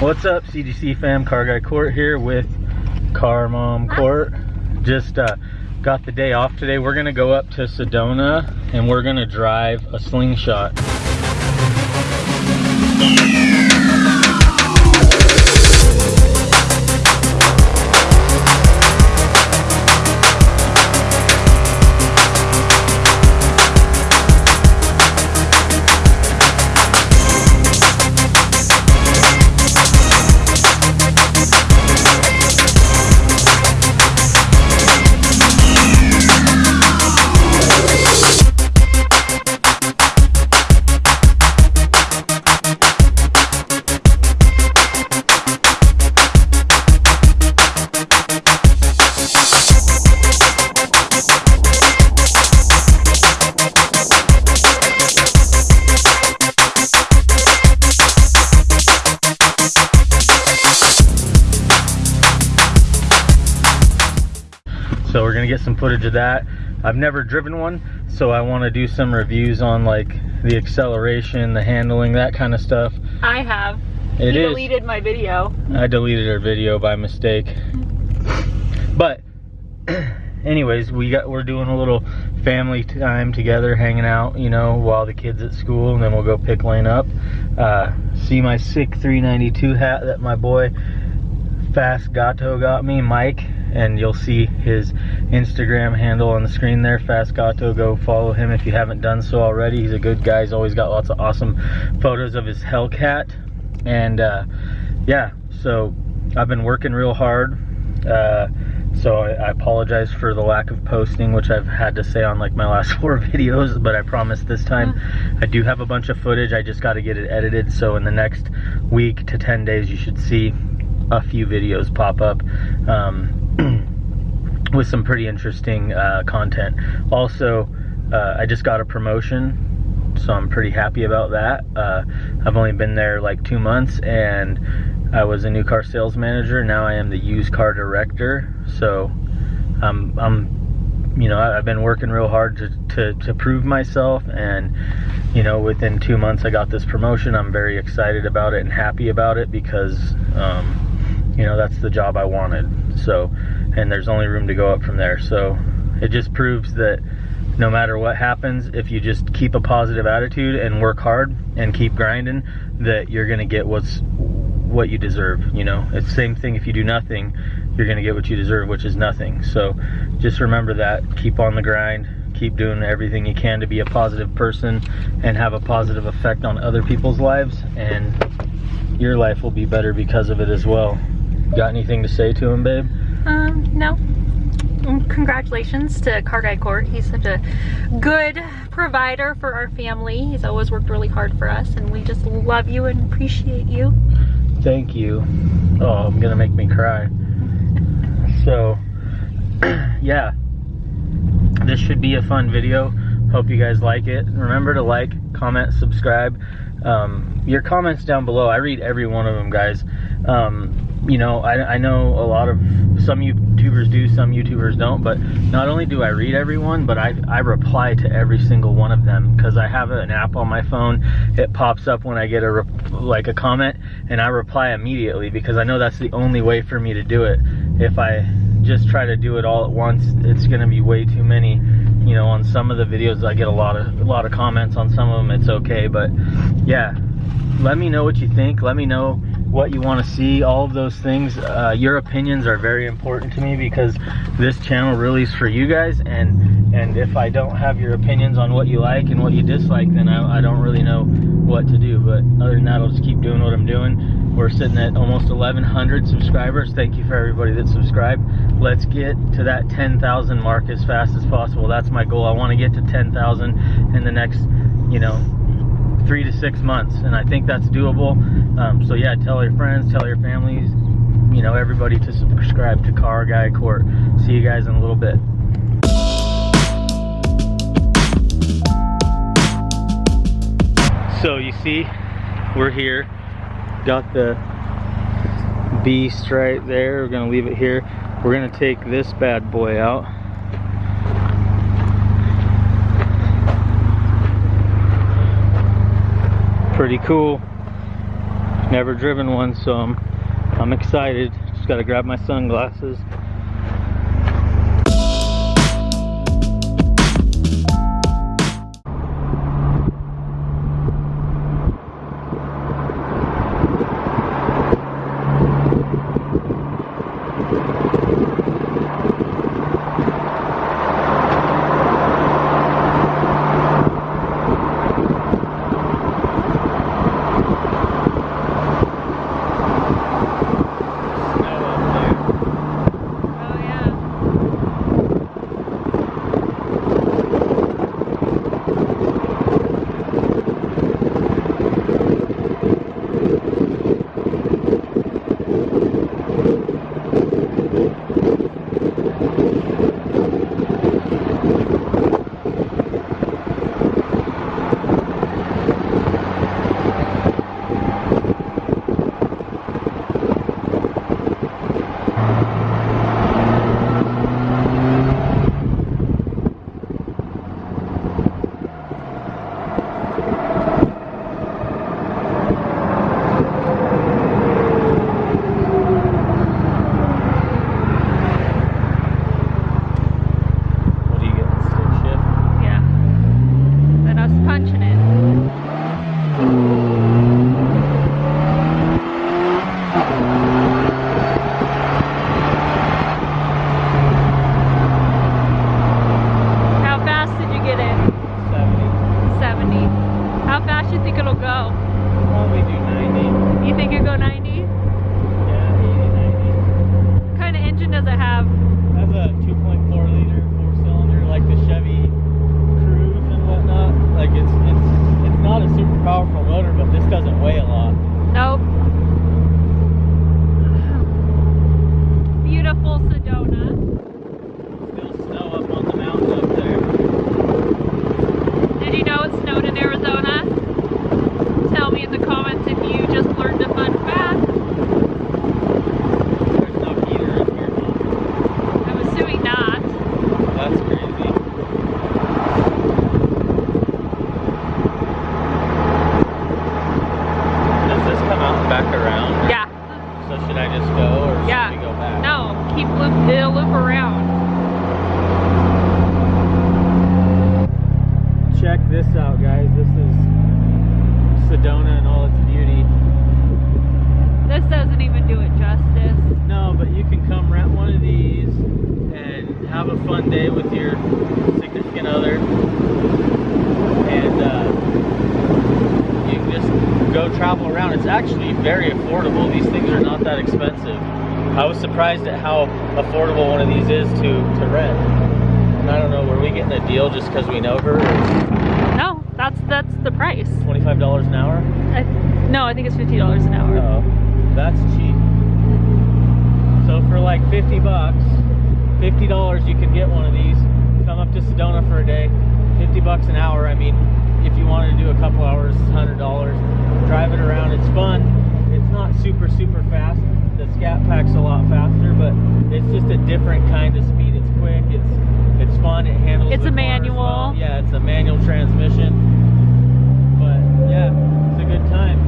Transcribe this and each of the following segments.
What's up, CGC fam? Car Guy Court here with Car Mom Court. Just uh, got the day off today. We're gonna go up to Sedona and we're gonna drive a slingshot. So we're gonna get some footage of that i've never driven one so i want to do some reviews on like the acceleration the handling that kind of stuff I have. It you is. deleted my video. i deleted our video by mistake but anyways we got we're doing a little family time together hanging out you know while the kids at school and then we'll go pick lane up uh, see my sick 392 hat that my boy fast gato got me mike and you'll see his instagram handle on the screen there fast gato. Go follow him if you haven't done so already. He's a good guy. He's always got lots of awesome photos of his hellcat. And uh, yeah so i've been working real hard. Uh, so I, I apologize for the lack of posting which i've had to say on like my last four videos but i promise this time i do have a bunch of footage. I just got to get it edited. So in the next week to 10 days you should see a few videos pop up. Um, with some pretty interesting uh, content also uh, i just got a promotion so i'm pretty happy about that uh, i've only been there like two months and I was a new car sales manager. Now I am the used car director. So I'm, I'm you know, I've been working real hard to, to, to prove myself. And, you know, within two months I got this promotion. I'm very excited about it and happy about it because, um, you know, that's the job I wanted. So, and there's only room to go up from there. So it just proves that no matter what happens, if you just keep a positive attitude and work hard and keep grinding, that you're gonna get what's what you deserve. You know, it's the same thing if you do nothing, you're gonna get what you deserve, which is nothing. So just remember that. Keep on the grind. Keep doing everything you can to be a positive person and have a positive effect on other people's lives, and your life will be better because of it as well. Got anything to say to him, babe? Um, no. Mm, Congratulations to Car Guy Court. He's such a good provider for our family. He's always worked really hard for us, and we just love you and appreciate you. Thank you. Oh, I'm gonna make me cry. So, yeah, this should be a fun video. Hope you guys like it. Remember to like, comment, subscribe. Um, your comments down below, I read every one of them, guys. Um, you know, I, I know a lot of some YouTubers do, some YouTubers don't, but not only do I read everyone, but I, I reply to every single one of them because I have an app on my phone. It pops up when I get a like a comment, and I reply immediately because I know that's the only way for me to do it. If I just try to do it all at once, it's gonna be way too many. You know, on some of the videos, I get a lot of a lot of comments. On some of them, it's okay, but yeah, let me know what you think. Let me know what you want to see. All of those things. Uh, your opinions are very important to me because this channel really is for you guys. And and if I don't have your opinions on what you like and what you dislike, then I, I don't really know what to do. But other than that, I'll just keep doing what I'm doing. We're sitting at almost 1,100 subscribers. Thank you for everybody that subscribed. Let's get to that 10,000 mark as fast as possible. That's my goal. I want to get to 10,000 in the next, you know, three to six months, and I think that's doable. Um, so yeah, tell your friends, tell your families, you know, everybody to subscribe to Car Guy Court. See you guys in a little bit. So you see, we're here. Got the beast right there. We're gonna leave it here. We're gonna take this bad boy out. Pretty cool. Never driven one, so I'm, I'm excited. Just gotta grab my sunglasses. Have a fun day with your significant other. And uh, you can just go travel around. It's actually very affordable. These things are not that expensive. I was surprised at how affordable one of these is to, to rent. And I don't know, were we getting a deal just because we know her? Or No, that's that's the price. $25 an hour? I, no, I think it's fifty dollars an hour. Oh, that's cheap. So for like 50 bucks, $50 you could get one of these. Come up to Sedona for a day. 50 bucks an hour. I mean, if you wanted to do a couple hours, $100. Drive it around. It's fun. It's not super, super fast. The Scat Pack's a lot faster, but it's just a different kind of speed. It's quick. It's it's fun. It handles It's a manual. well. Yeah, it's a manual transmission. But yeah, it's a good time.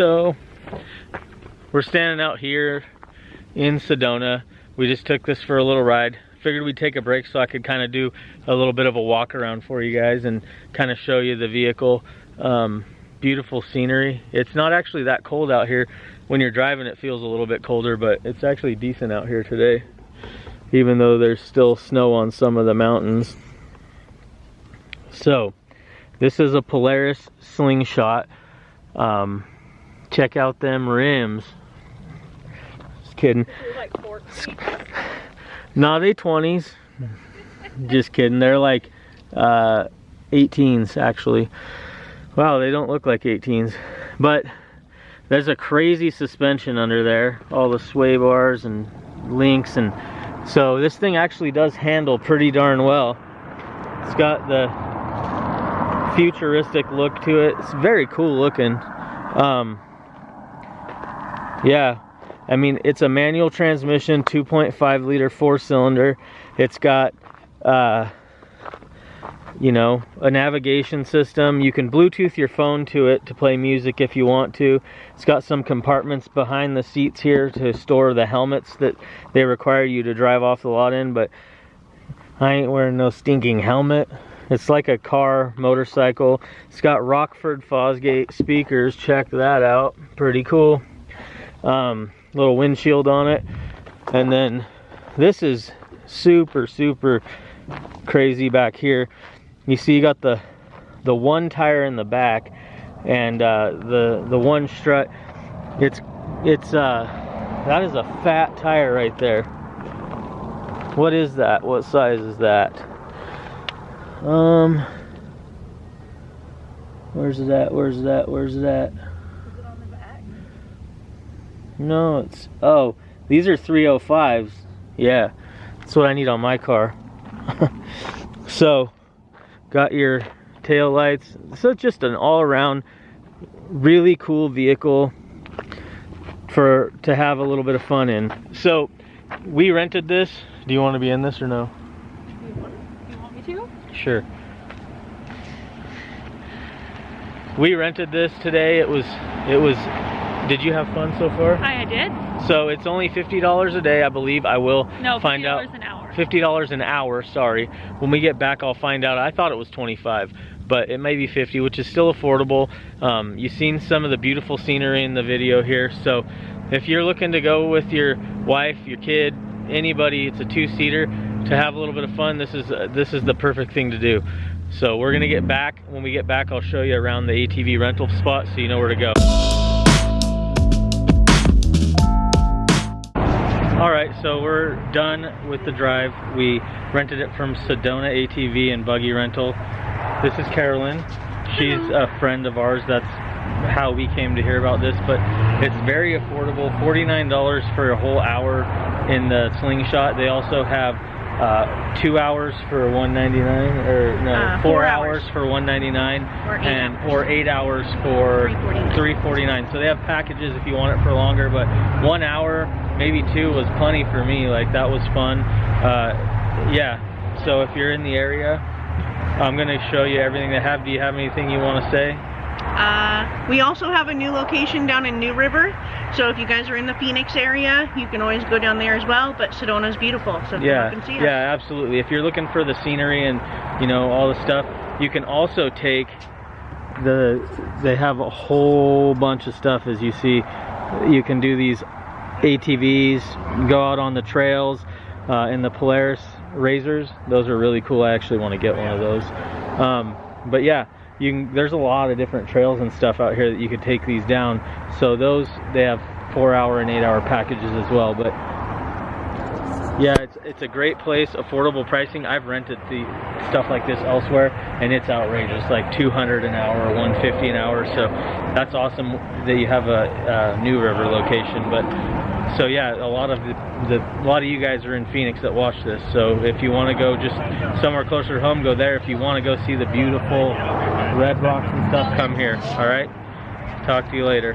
So, we're standing out here in Sedona. We just took this for a little ride. Figured we'd take a break so I could kind of do a little bit of a walk around for you guys and kind of show you the vehicle. Um, beautiful scenery. It's not actually that cold out here. When you're driving, it feels a little bit colder, but it's actually decent out here today, even though there's still snow on some of the mountains. So, this is a Polaris slingshot. Um, check out them rims. Just kidding. Like 14. No, they 20s. Just kidding. They're like uh, 18s actually. Wow, they don't look like 18s. But there's a crazy suspension under there. All the sway bars and links and so this thing actually does handle pretty darn well. It's got the futuristic look to it. It's very cool looking. Um, yeah, I mean, it's a manual transmission, 2.5 liter four cylinder. It's got, uh, you know, a navigation system. You can Bluetooth your phone to it to play music if you want to. It's got some compartments behind the seats here to store the helmets that they require you to drive off the lot in, but I ain't wearing no stinking helmet. It's like a car, motorcycle. It's got Rockford Fosgate speakers. Check that out. Pretty cool. Um, little windshield on it. And then this is super, super crazy back here. You see you got the the one tire in the back and uh, the the one strut. It's it's uh that is a fat tire right there. What is that? What size is that? Um, where's it at? Where's that? Where's it at? Is it on the back? No, it's oh, these are 305s. Yeah, that's what I need on my car. so, got your tail lights. So just an all-around really cool vehicle for to have a little bit of fun in. So, we rented this. Do you want to be in this or no? You want, you want me to? Sure. We rented this today. It was it was did you have fun so far? I did. So it's only $50 a day, I believe. I will No, find out $50 an hour. $50 an hour, sorry. When we get back, I'll find out. I thought it was 25, but it may be 50, which is still affordable. Um, you've seen some of the beautiful scenery in the video here. So if you're looking to go with your wife, your kid, anybody, it's a two-seater to have a little bit of fun. This is uh, this is the perfect thing to do. So we're gonna get back. When we get back, I'll show you around the ATV rental spot so you know where to go. All right, so we're done with the drive. We rented it from Sedona ATV and Buggy Rental. This is Carolyn. She's mm-hmm. a friend of ours. That's how we came to hear about this, but it's very affordable. $49 for a whole hour in the slingshot. They also have uh, two hours for 199 or no, Uh, four four hours. hours. for 199 Or eight and hours. or eight hours for 349. 349 so they have packages if you want it for longer but one hour maybe two was plenty for me like that was fun uh, yeah so if you're in the area i'm going to show you everything they have do you have anything you want to say Uh, we also have a new location down in New River, So if you guys are in the Phoenix area, you can always go down there as well. But Sedona's beautiful, so yeah, come and see us. yeah, absolutely. If you're looking for the scenery and you know all the stuff, you can also take the. They have a whole bunch of stuff as you see. You can do these ATVs, go out on the trails uh, in the Polaris Razors. Those are really cool. I actually want to get one of those. Um, but yeah, you can, there's a lot of different trails and stuff out here that you could take these down. So those they have four hour and eight hour packages as well. But yeah, it's it's a great place, affordable pricing. I've rented the stuff like this elsewhere, and it's outrageous, like 200 an hour or 150 an hour. So that's awesome that you have a, a New River location. But so yeah, a lot of the, the a lot of you guys are in Phoenix that watch this. So if you want to go just somewhere closer to home, go there. If you want to go see the beautiful red rocks and stuff, come here. All right. Talk to you later.